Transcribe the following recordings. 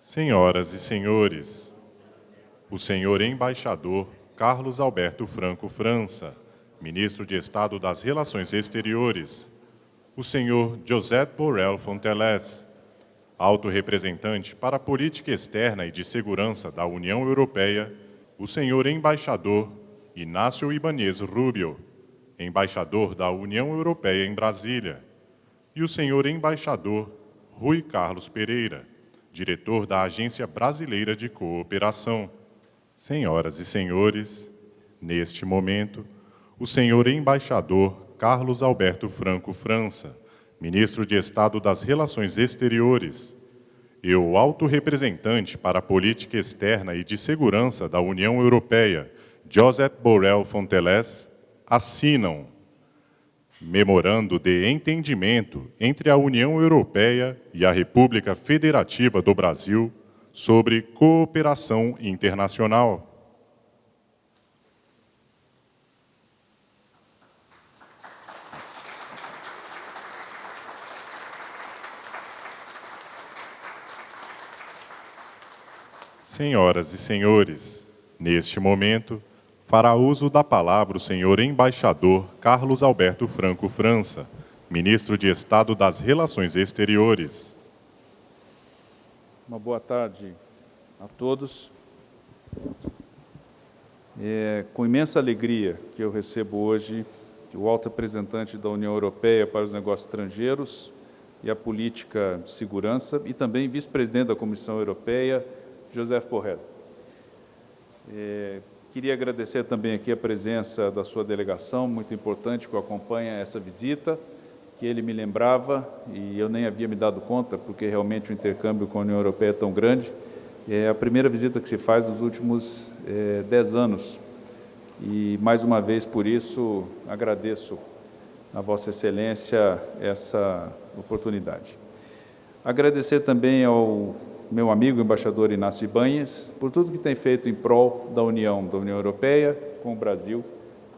Senhoras e senhores, o senhor embaixador Carlos Alberto Franco França, ministro de Estado das Relações Exteriores, o senhor José Borrell Fonteles, alto representante para a política externa e de segurança da União Europeia, o senhor embaixador Inácio Ibanez Rubio, embaixador da União Europeia em Brasília, e o senhor embaixador Rui Carlos Pereira, diretor da Agência Brasileira de Cooperação. Senhoras e senhores, neste momento, o senhor embaixador Carlos Alberto Franco França, ministro de Estado das Relações Exteriores, e o alto representante para a política externa e de segurança da União Europeia, Joseph Borrell Fonteles, assinam memorando de entendimento entre a União Europeia e a República Federativa do Brasil sobre cooperação internacional. Senhoras e senhores, neste momento, fará uso da palavra o senhor embaixador Carlos Alberto Franco França, ministro de Estado das Relações Exteriores. Uma boa tarde a todos. É com imensa alegria que eu recebo hoje o alto representante da União Europeia para os Negócios Estrangeiros e a Política de Segurança e também vice-presidente da Comissão Europeia, José Borrell. É, Queria agradecer também aqui a presença da sua delegação, muito importante, que acompanha essa visita, que ele me lembrava, e eu nem havia me dado conta, porque realmente o intercâmbio com a União Europeia é tão grande. É a primeira visita que se faz nos últimos é, dez anos. E, mais uma vez, por isso, agradeço a Vossa Excelência essa oportunidade. Agradecer também ao meu amigo embaixador Inácio Ibanhes, por tudo que tem feito em prol da União, da União Europeia com o Brasil.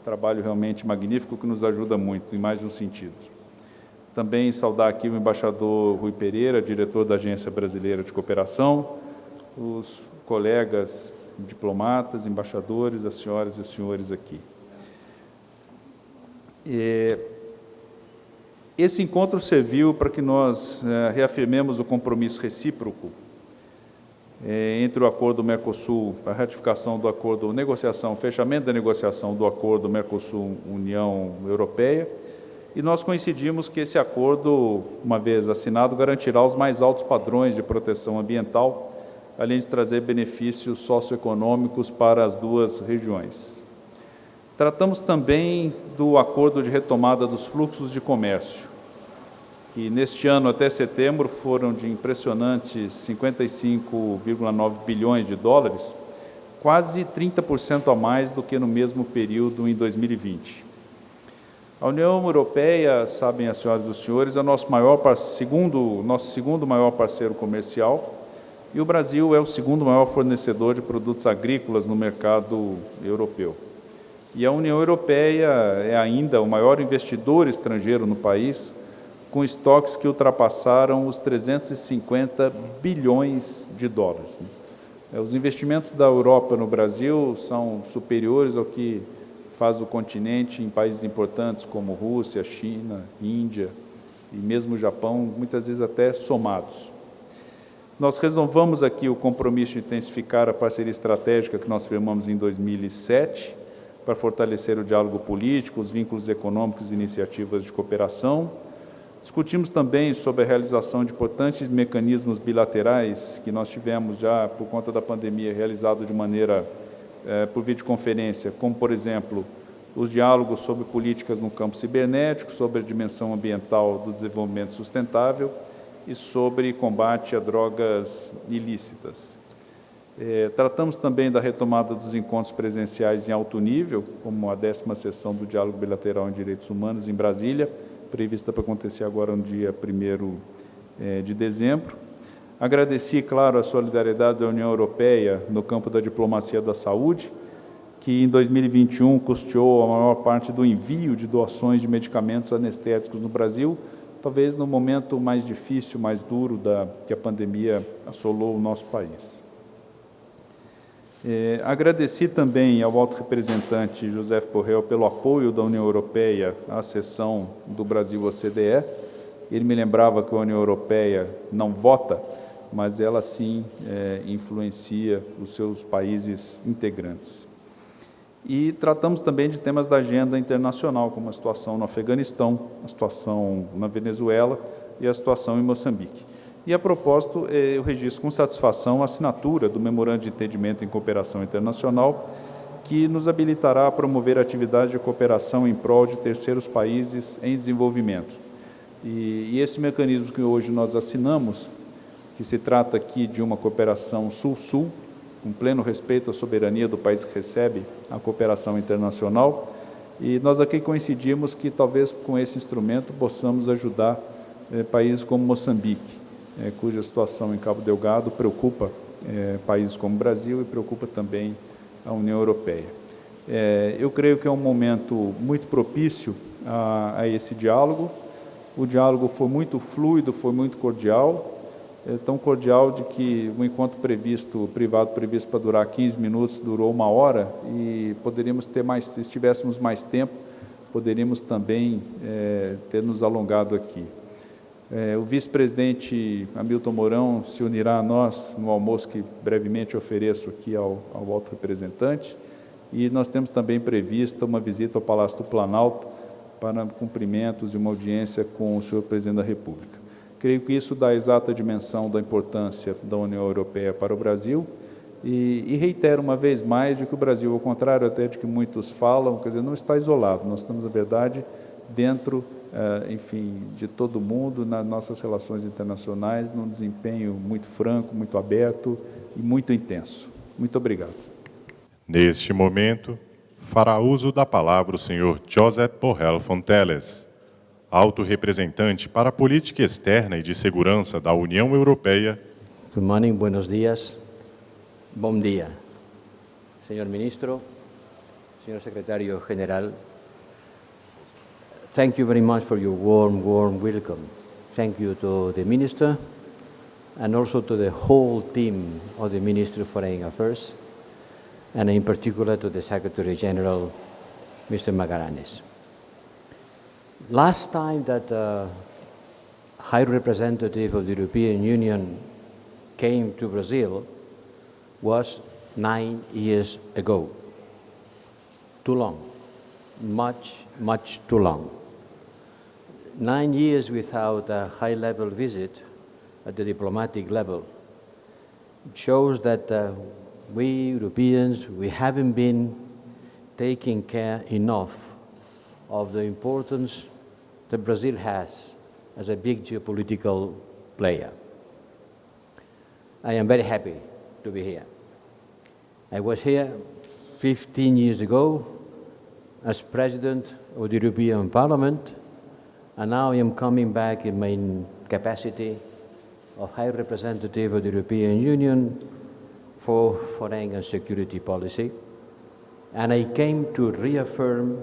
Trabalho realmente magnífico que nos ajuda muito, em mais de um sentido. Também saudar aqui o embaixador Rui Pereira, diretor da Agência Brasileira de Cooperação, os colegas diplomatas, embaixadores, as senhoras e os senhores aqui. E esse encontro serviu para que nós é, reafirmemos o compromisso recíproco entre o acordo Mercosul, a ratificação do acordo, negociação, fechamento da negociação do acordo Mercosul-União Europeia, e nós coincidimos que esse acordo, uma vez assinado, garantirá os mais altos padrões de proteção ambiental, além de trazer benefícios socioeconômicos para as duas regiões. Tratamos também do acordo de retomada dos fluxos de comércio, que neste ano até setembro foram de impressionantes 55,9 bilhões de dólares, quase 30% a mais do que no mesmo período em 2020. A União Europeia, sabem as senhoras e os senhores, é o nosso, maior, segundo, nosso segundo maior parceiro comercial e o Brasil é o segundo maior fornecedor de produtos agrícolas no mercado europeu. E a União Europeia é ainda o maior investidor estrangeiro no país, com estoques que ultrapassaram os 350 bilhões de dólares. É, os investimentos da Europa no Brasil são superiores ao que faz o continente em países importantes como Rússia, China, Índia e mesmo Japão, muitas vezes até somados. Nós resolvamos aqui o compromisso de intensificar a parceria estratégica que nós firmamos em 2007 para fortalecer o diálogo político, os vínculos econômicos e iniciativas de cooperação, Discutimos também sobre a realização de importantes mecanismos bilaterais que nós tivemos já, por conta da pandemia, realizado de maneira é, por videoconferência, como, por exemplo, os diálogos sobre políticas no campo cibernético, sobre a dimensão ambiental do desenvolvimento sustentável e sobre combate a drogas ilícitas. É, tratamos também da retomada dos encontros presenciais em alto nível, como a décima sessão do Diálogo Bilateral em Direitos Humanos em Brasília, prevista para acontecer agora no dia 1 é, de dezembro. Agradeci, claro, a solidariedade da União Europeia no campo da diplomacia da saúde, que em 2021 custeou a maior parte do envio de doações de medicamentos anestéticos no Brasil, talvez no momento mais difícil, mais duro da, que a pandemia assolou o nosso país. É, agradeci também ao alto representante José Borrell pelo apoio da União Europeia à sessão do Brasil-OCDE. Ele me lembrava que a União Europeia não vota, mas ela sim é, influencia os seus países integrantes. E tratamos também de temas da agenda internacional, como a situação no Afeganistão, a situação na Venezuela e a situação em Moçambique. E, a propósito, eh, eu registro com satisfação a assinatura do Memorando de Entendimento em Cooperação Internacional, que nos habilitará a promover atividades de cooperação em prol de terceiros países em desenvolvimento. E, e esse mecanismo que hoje nós assinamos, que se trata aqui de uma cooperação sul-sul, com pleno respeito à soberania do país que recebe a cooperação internacional, e nós aqui coincidimos que talvez com esse instrumento possamos ajudar eh, países como Moçambique, é, cuja situação em Cabo Delgado preocupa é, países como o Brasil e preocupa também a União Europeia. É, eu creio que é um momento muito propício a, a, esse diálogo. O diálogo foi muito fluido, foi muito cordial, é tão cordial de que o encontro previsto, privado previsto para durar 15 minutos, durou uma hora e poderíamos ter mais, se tivéssemos mais tempo, poderíamos também ter nos alongado aqui. É, o vice-presidente Hamilton Mourão se unirá a nós no almoço que brevemente ofereço aqui ao, ao alto representante. E nós temos também prevista uma visita ao Palácio do Planalto para cumprimentos e uma audiência com o senhor presidente da República. Creio que isso dá a exata dimensão da importância da União Europeia para o Brasil e, e reitero uma vez mais de que o Brasil, ao contrário até de que muitos falam, quer dizer, não está isolado, nós estamos, na verdade, dentro enfim, de todo mundo nas nossas relações internacionais, num desempenho muito franco, muito aberto e muito intenso. Muito obrigado. Neste momento, fará uso da palavra o senhor Josep Borrell Fonteles, alto representante para a política externa e de segurança da União Europeia. Good morning, buenos dias. Bom dia. Senhor ministro, senhor secretário general, Thank you very much for your warm, warm welcome. Thank you to the Minister and also to the whole team of the Ministry of Foreign Affairs, and in particular to the Secretary General, Mr. Magallanes. Last time that the High Representative of the European Union came to Brazil was nine years ago. Too long, much, much too long nine years without a high-level visit at the diplomatic level shows that uh, we Europeans, we haven't been taking care enough of the importance that Brazil has as a big geopolitical player. I am very happy to be here. I was here 15 years ago as President of the European Parliament and now I am coming back in my capacity of High Representative of the European Union for Foreign and Security Policy. And I came to reaffirm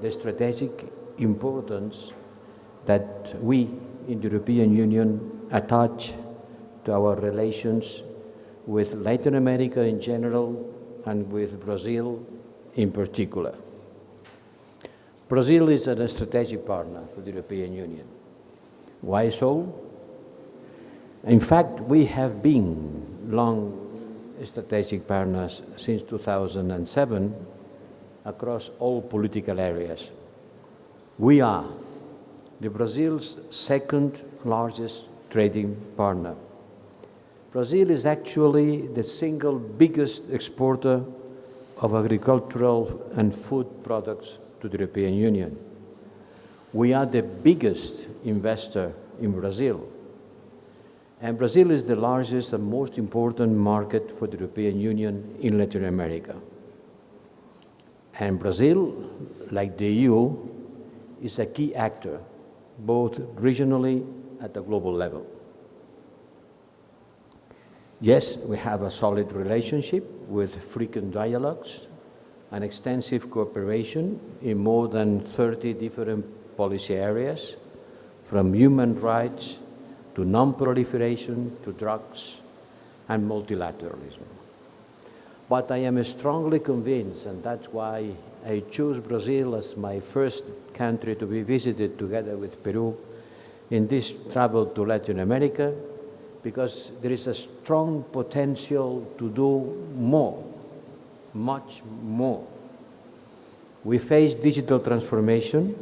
the strategic importance that we in the European Union attach to our relations with Latin America in general and with Brazil in particular. Brazil is a strategic partner for the European Union. Why so? In fact, we have been long strategic partners since 2007 across all political areas. We are the Brazil's second largest trading partner. Brazil is actually the single biggest exporter of agricultural and food products to the European Union. We are the biggest investor in Brazil. And Brazil is the largest and most important market for the European Union in Latin America. And Brazil, like the EU, is a key actor, both regionally at the global level. Yes, we have a solid relationship with frequent dialogues an extensive cooperation in more than 30 different policy areas, from human rights to non-proliferation to drugs and multilateralism. But I am strongly convinced, and that's why I chose Brazil as my first country to be visited together with Peru in this travel to Latin America, because there is a strong potential to do more, much more. We face digital transformation,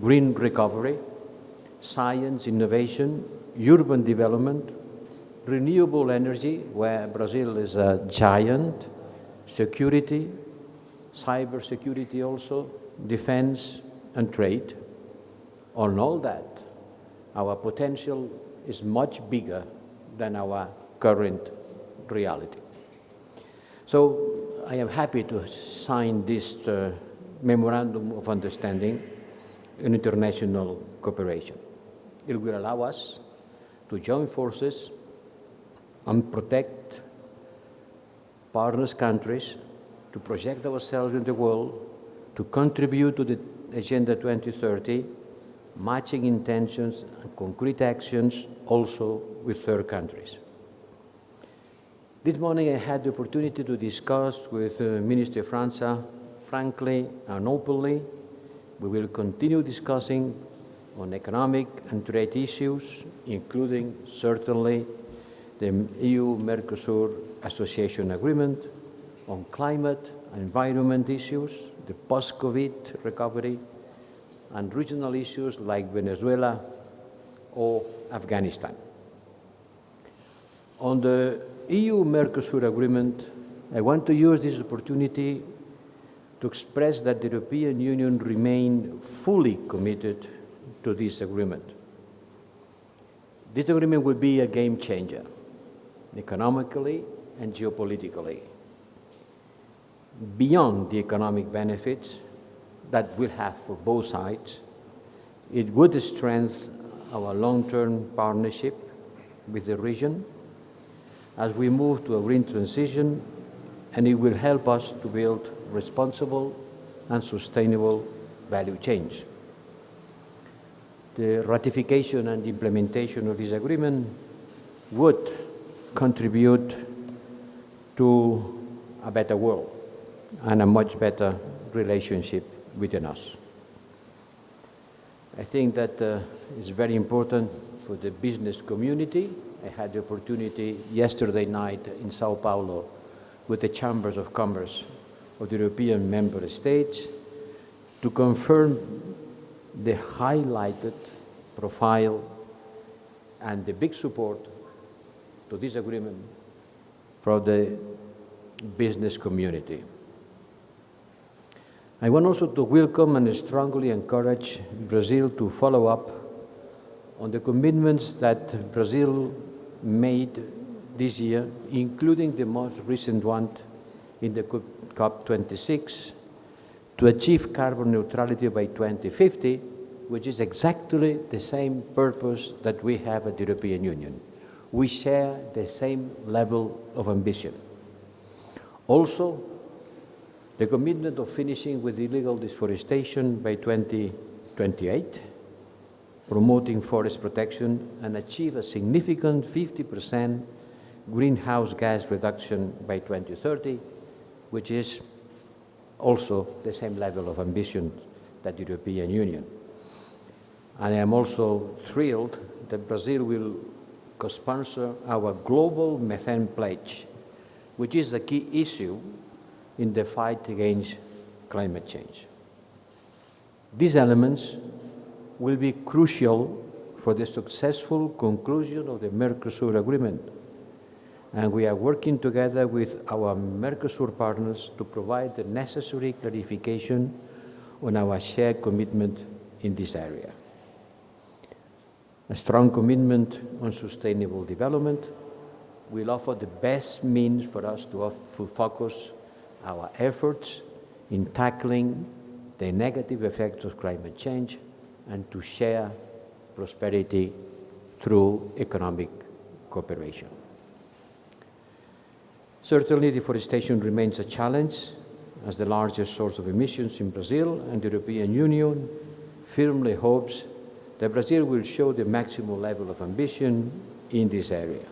green recovery, science, innovation, urban development, renewable energy, where Brazil is a giant, security, cyber security also, defense and trade. On all that, our potential is much bigger than our current reality. So I am happy to sign this uh, memorandum of understanding in international cooperation. It will allow us to join forces and protect partners countries, to project ourselves in the world, to contribute to the Agenda 2030, matching intentions and concrete actions also with third countries. This morning I had the opportunity to discuss with uh, Minister França frankly and openly. We will continue discussing on economic and trade issues, including certainly the EU-Mercosur Association Agreement, on climate and environment issues, the post-COVID recovery, and regional issues like Venezuela or Afghanistan. On the EU-Mercosur agreement, I want to use this opportunity to express that the European Union remain fully committed to this agreement. This agreement will be a game changer, economically and geopolitically. Beyond the economic benefits that we'll have for both sides, it would strengthen our long-term partnership with the region as we move to a green transition, and it will help us to build responsible and sustainable value chains. The ratification and implementation of this agreement would contribute to a better world and a much better relationship within us. I think that uh, it's very important for the business community. I had the opportunity yesterday night in Sao Paulo with the Chambers of Commerce of the European member states to confirm the highlighted profile and the big support to this agreement from the business community. I want also to welcome and strongly encourage Brazil to follow up on the commitments that Brazil made this year, including the most recent one in the COP26, to achieve carbon neutrality by 2050, which is exactly the same purpose that we have at the European Union. We share the same level of ambition. Also, the commitment of finishing with illegal deforestation by 2028, promoting forest protection, and achieve a significant 50% greenhouse gas reduction by 2030, which is also the same level of ambition that the European Union. And I am also thrilled that Brazil will co-sponsor our global methane pledge, which is a key issue in the fight against climate change. These elements will be crucial for the successful conclusion of the Mercosur agreement, and we are working together with our Mercosur partners to provide the necessary clarification on our shared commitment in this area. A strong commitment on sustainable development will offer the best means for us to, focus our efforts in tackling the negative effects of climate change and to share prosperity through economic cooperation. Certainly, deforestation remains a challenge as the largest source of emissions in Brazil, and the European Union firmly hopes that Brazil will show the maximum level of ambition in this area.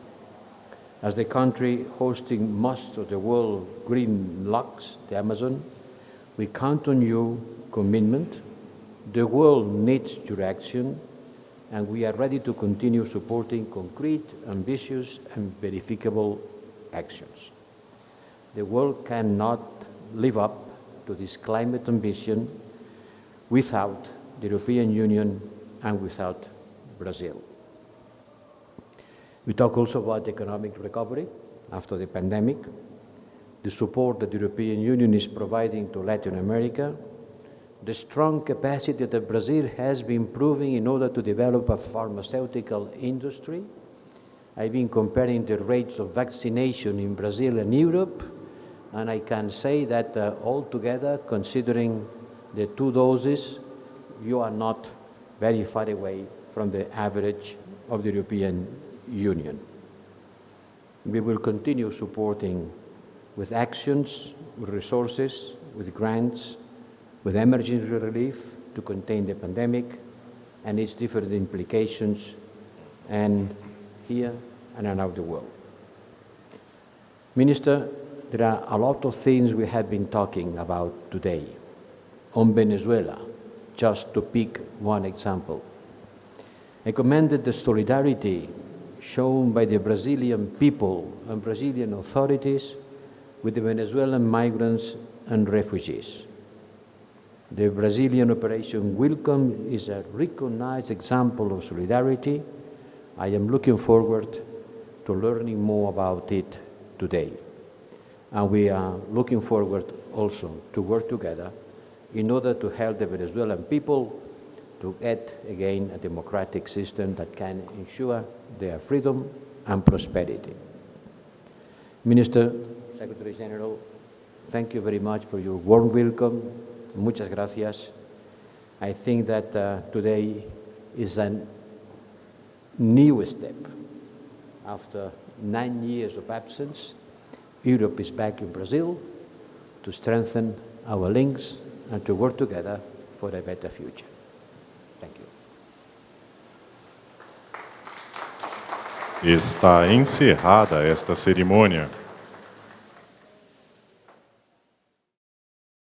As the country hosting most of the world green locks, the Amazon, we count on your commitment. The world needs your action, and we are ready to continue supporting concrete, ambitious, and verifiable actions. The world cannot live up to this climate ambition without the European Union and without Brazil. We talk also about economic recovery after the pandemic, the support that the European Union is providing to Latin America, the strong capacity that Brazil has been proving in order to develop a pharmaceutical industry. I've been comparing the rates of vaccination in Brazil and Europe, and I can say that uh, altogether, considering the two doses, you are not very far away from the average of the European Union. We will continue supporting with actions, with resources, with grants, with emergency relief to contain the pandemic and its different implications and here and around the world. Minister, there are a lot of things we have been talking about today. On Venezuela, just to pick one example. I commended the solidarity shown by the Brazilian people and Brazilian authorities with the Venezuelan migrants and refugees. The Brazilian Operation Welcome is a recognized example of solidarity. I am looking forward to learning more about it today. And we are looking forward also to work together in order to help the Venezuelan people to get again a democratic system that can ensure their freedom and prosperity. Minister, Secretary General, thank you very much for your warm welcome. Muchas gracias. I think that uh, today is a new step. After nine years of absence, Europe is back in Brazil to strengthen our links and to work together for a better future. Thank you. Está encerrada esta cerimônia.